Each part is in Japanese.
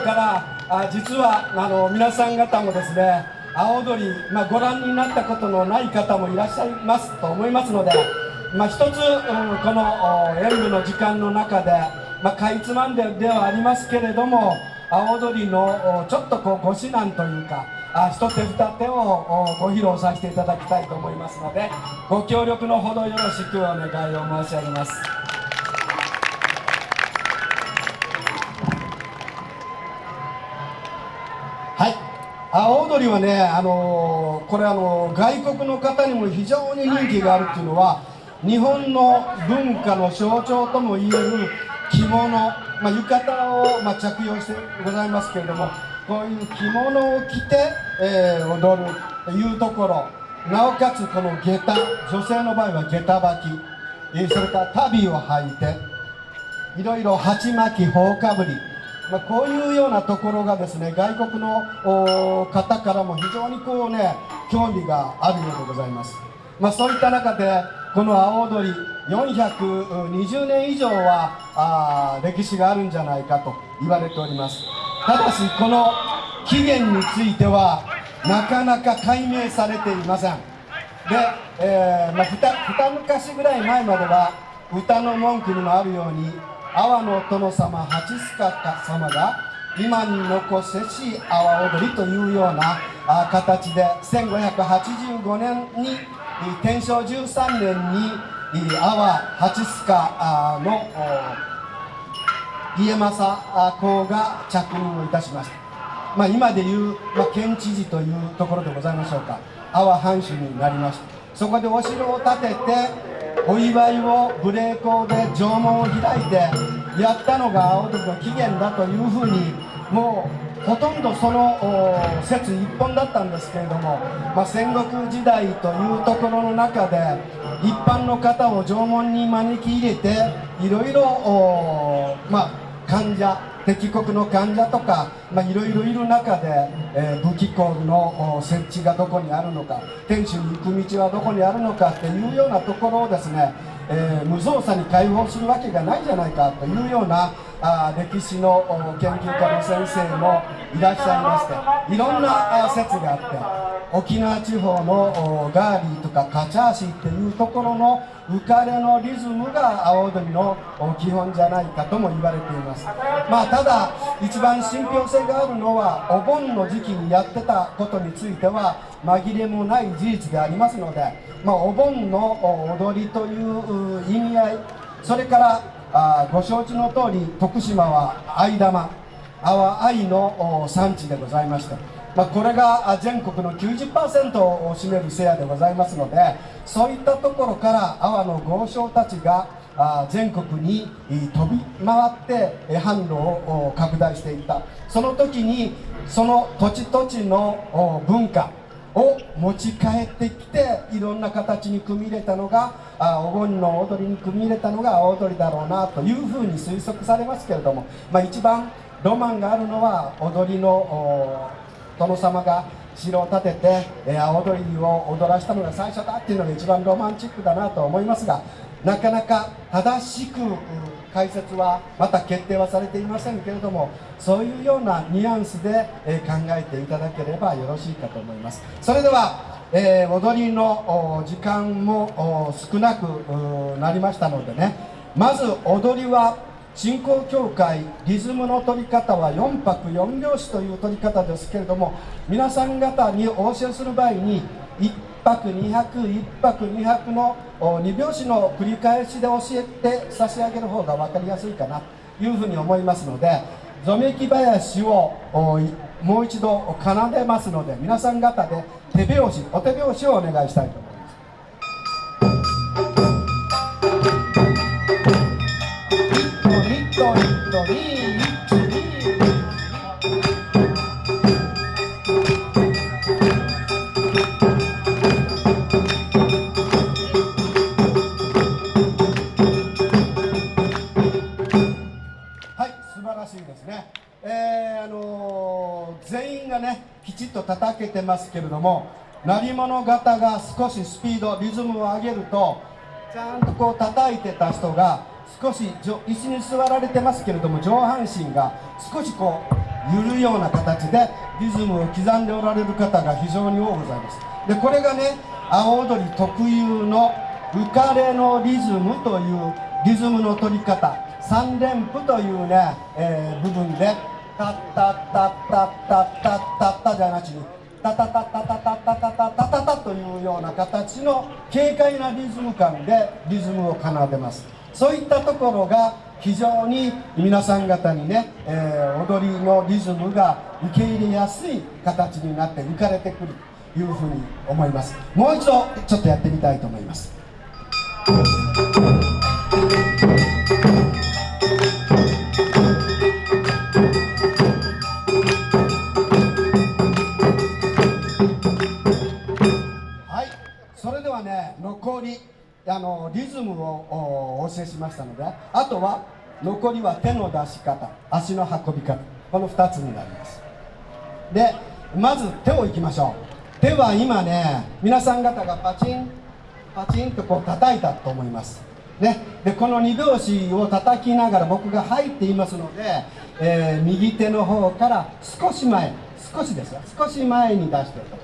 頃からあ実はあの皆さん方もですね阿踊り、まあ、ご覧になったことのない方もいらっしゃいますと思いますので、まあ、一つ、うん、この演舞の時間の中で、まあ、かいつまんでではありますけれども阿踊りのちょっとこうご指南というかあ一手二手をご披露させていただきたいと思いますのでご協力のほどよろしくお願いを申し上げます。阿波踊りはね、あのー、これあのー、外国の方にも非常に人気があるっていうのは日本の文化の象徴ともいえる着物、まあ、浴衣を、まあ、着用してございますけれどもこういう着物を着て、えー、踊るというところなおかつこの下駄女性の場合は下駄履き、えー、それから足袋を履いていろいろ鉢巻き頬かぶり。まあ、こういうようなところがですね外国の方からも非常にこうね興味があるようでございます、まあ、そういった中でこの阿波踊り420年以上はあ歴史があるんじゃないかと言われております。ただしこの起源についてはなかなか解明されていません。で、えーまあ、二昔ぐらい前までは歌の文句にもあるように阿波の殿様八須賀様が今に残せし阿波踊りというような形で1585年に天正13年に阿波八須賀の家政公が着任をいたしました、まあ、今でいう、まあ、県知事というところでございましょうか。阿波藩主になりました。そこでお城を建ててお祝いを無礼講で縄文を開いてやったのが青鳥の起源だというふうにもうほとんどその説一本だったんですけれども、まあ、戦国時代というところの中で一般の方を縄文に招き入れていろいろ、ま、患者敵国の患者とかいろいろいる中で、えー、武器庫の設置がどこにあるのか天守に行く道はどこにあるのかっていうようなところをですね、えー、無造作に解放するわけがないじゃないかというようなあ歴史の研究家の先生もいらっしゃいましていろんな説があって沖縄地方のガーリーとかカチャーシーっていうところの浮かれのリズムが阿波踊りの基本じゃないかとも言われています。まあただ一番信憑性があるのはお盆の時期にやってたことについては紛れもない事実でありますので、まあ、お盆の踊りという意味合いそれからあご承知の通り徳島は藍玉。阿波藍の産地でございまして、まあ、これが全国の90%を占めるシェアでございますのでそういったところから阿波の豪商たちが全国に飛び回って販路を拡大していった。その時にその土地土地の文化を持ち帰ってきていろんな形に組み入れたのがあお盆の踊りに組み入れたのが青踊りだろうなというふうに推測されますけれども、まあ、一番ロマンがあるのは踊りの殿様が城を建てて、えー、青踊りを踊らしたのが最初だっていうのが一番ロマンチックだなと思いますがなかなか正しく解説はまた決定はされていませんけれどもそういうようなニュアンスで、え考えていただければよろしいかと思います。それでは、えー、踊りの時間も少なくなりましたのでね。まず踊りは信仰協会リズムの取り方は4拍4拍子という取り方ですけれども皆さん方にお教えする場合に1拍2拍1拍2拍の2拍子の繰り返しで教えて差し上げる方が分かりやすいかなというふうに思いますのでぞめき林をもう一度奏でますので皆さん方で手拍子お手拍子をお願いしたいと思います。叩けてますけれども鳴り物型が少しスピードリズムを上げるとちゃんとこう叩いてた人が少し椅子に座られてますけれども上半身が少しこう揺るような形でリズムを刻んでおられる方が非常に多くございます。でこれがね阿波踊り特有の浮かれのリズムというリズムの取り方三連符というね、えー、部分でタッタッタッタッタッタッタッタじゃなしにタタタタタタタタタタタタというような形の軽快なリズム感でリズムを奏でますそういったところが非常に皆さん方にね、えー、踊りのリズムが受け入れやすい形になって浮かれてくるというふうに思いますもう一度ちょっとやってみたいと思いますね残りあのリズムをお教えしましたのであとは残りは手の出し方足の運び方この2つになります。でまず手をいきましょう。手は今ね皆さん方がパチンパチンとこう叩いたと思います。ね、でこの2拍子を叩きながら僕が入っていますので、えー、右手の方から少し前少しですよ。少し前に出してと。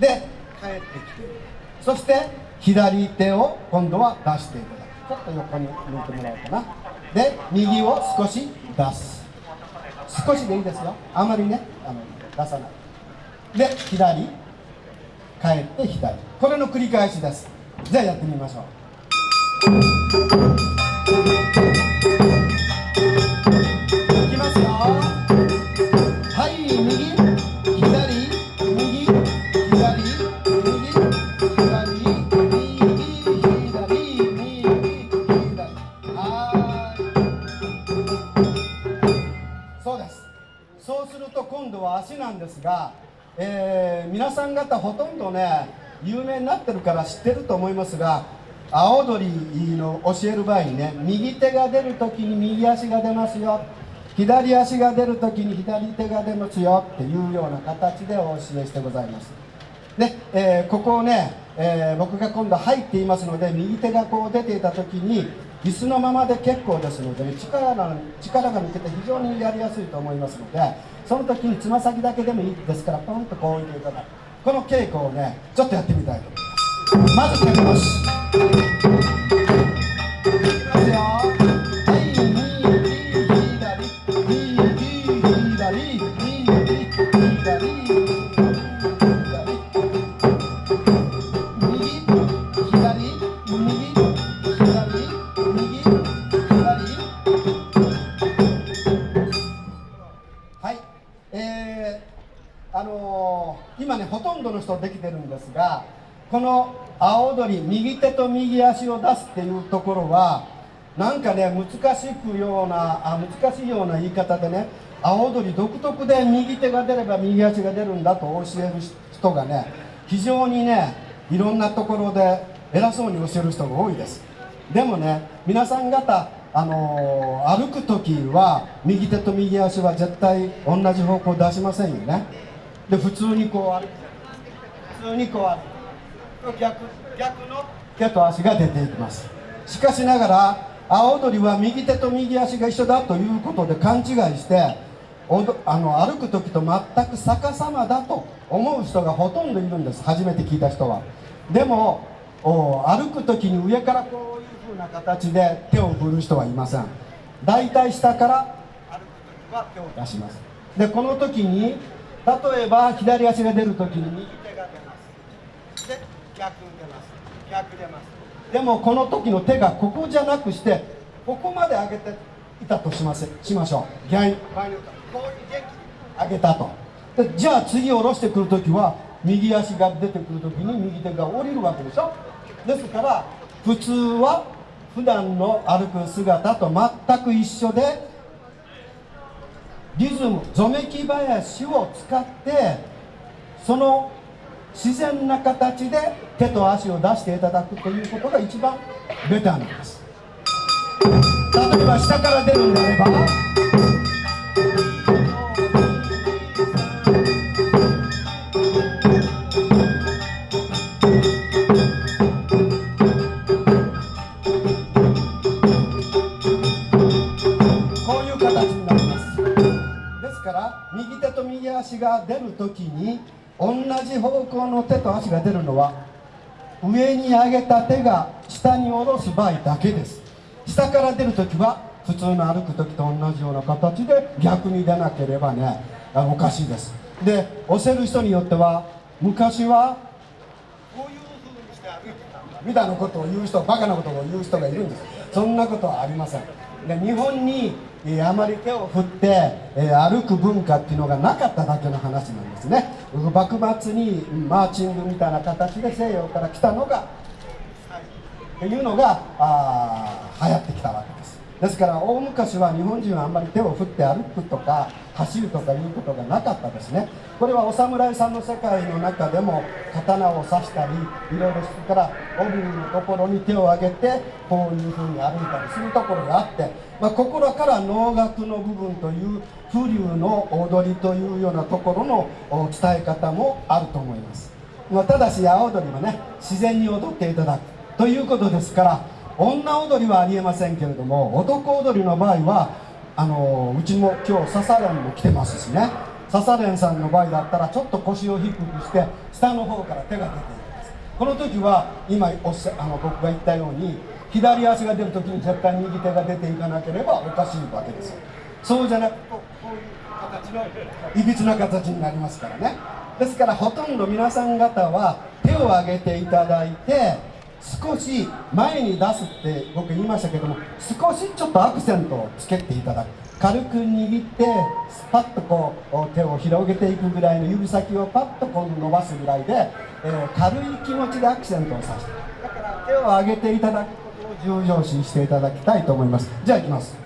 で帰ってきて。そして左手を今度は出していただく。ちょっと横に抜いてもらおうかな。で右を少し出す。少しでいいですよ。あまりねあの出さない。で左。帰って左。これの繰り返しです。じゃあやってみましょう。えー、皆さん方ほとんどね有名になってるから知ってると思いますが青鳥の教える場合にね右手が出るときに右足が出ますよ。左足が出るときに左手が出ますよっていうような形でお教えしてございます。で、えー、ここをね、えー、僕が今度入っていますので右手がこう出ていた時に椅子のままで結構ですので、力が力が抜けて非常にやりやすいと思いますのでその時につま先だけでもいいですからポンとこう置いていただく。この稽古をねちょっとやってみたいと思います。まず手拍子。今とできてるんですがこの青踊り右手と右足を出すっていうところはなんかね難しくようなあ難しいような言い方でね青踊り独特で右手が出れば右足が出るんだと教える人がね非常にねいろんなところで偉そうに教える人が多いです。でもね皆さん方あのー、歩く時は右手と右足は絶対同じ方向出しませんよね。で普通にこう歩く。普通にこう歩く逆逆の手と足が出ていきますしかしながら青鳥は右手と右足が一緒だということで勘違いしてあの歩く時と全く逆さまだと思う人がほとんどいるんです初めて聞いた人はでも歩く時に上からこういう風な形で手を振る人はいません大体下から歩く時は手を出しますでこの時に例えば左足が出る時に右手逆出ます逆出ますでもこの時の手がここじゃなくしてここまで上げていたとしますしましょう。逆にこういう元気上げたとでじゃあ次下ろしてくる時は右足が出てくる時に右手が降りるわけでしょですから普通は普段の歩く姿と全く一緒でリズムぞめき林を使ってその自然な形で手と足を出していただくということが一番ベターなんです。例えば下から出るんであればこういう形になります。ですから右手と右足が出る時に同じ方向の手と足が出るのは上に上げた手が下に下ろす場合だけです。下から出る時は普通の歩く時と同じような形で逆に出なければねおかしいです。で押せる人によっては昔はこういう風にして歩いてたみたいなことを言う人バカなことを言う人がいるんです。そんなことはありません。で日本にえー、あまり手を振って、えー、歩く文化っていうのがなかっただけの話なんですね。幕末にマーチングみたいな形で西洋から来たのがっていうのがあ流行ってきたわけです。ですから大昔は日本人はあんまり手を振って歩くとか走るとかいうことがなかったですね。これはお侍さんの世界の中でも刀を刺したりいろいろしてから帯のところに手を上げてこういうふうに歩いたりするところがあって、まあ、心から能楽の部分という風流の踊りというようなところの伝え方もあると思います、まあ、ただし青踊りはね自然に踊っていただくということですから女踊りはありえませんけれども男踊りの場合はあのうちも今日笹連も来てますしね。笹連さんの場合だったらちょっと腰を低くして下の方から手が出ています。この時は今おっしゃあの僕が言ったように左足が出る時に絶対右手が出ていかなければおかしいわけです。そうじゃなくこういう形のいびつな形になりますからね。ですからほとんど皆さん方は手を挙げていただいて少し前に出すって僕言いましたけども少しちょっとアクセントをつけていただく。軽く握ってスパッとこう手を広げていくぐらいの指先をパッとこう伸ばすぐらいで、えー、軽い気持ちでアクセントをさせてだから手を上げていただくことを重要視していただきたいと思います。じゃあいきます。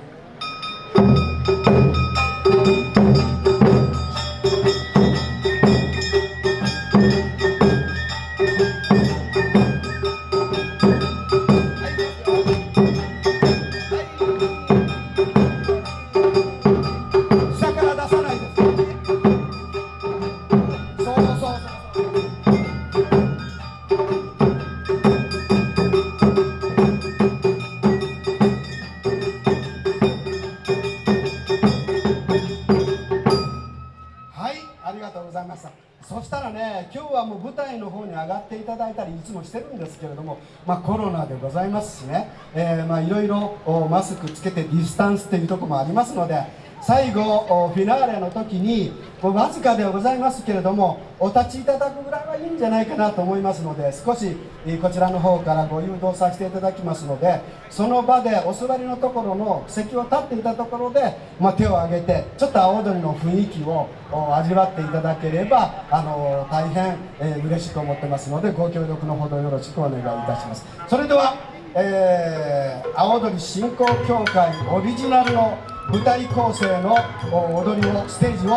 はもう舞台の方に上がっていただいたりいつもしてるんですけれども、まあ、コロナでございますしね、え、まいろいろマスクつけてディスタンスというところもありますので最後フィナーレの時にわずかではございますけれどもお立ちいただくぐらいはいいんじゃないかなと思いますので少しこちらの方からご誘導させていただきますのでその場でお座りのところの席を立っていたところで、まあ、手を挙げてちょっと青鳥の雰囲気を味わっていただければあの大変、えー、嬉しく思ってますのでご協力のほどよろしくお願いいたします。それでは、えー、青鳥振興協会オリジナルの舞台構成の踊りをステージを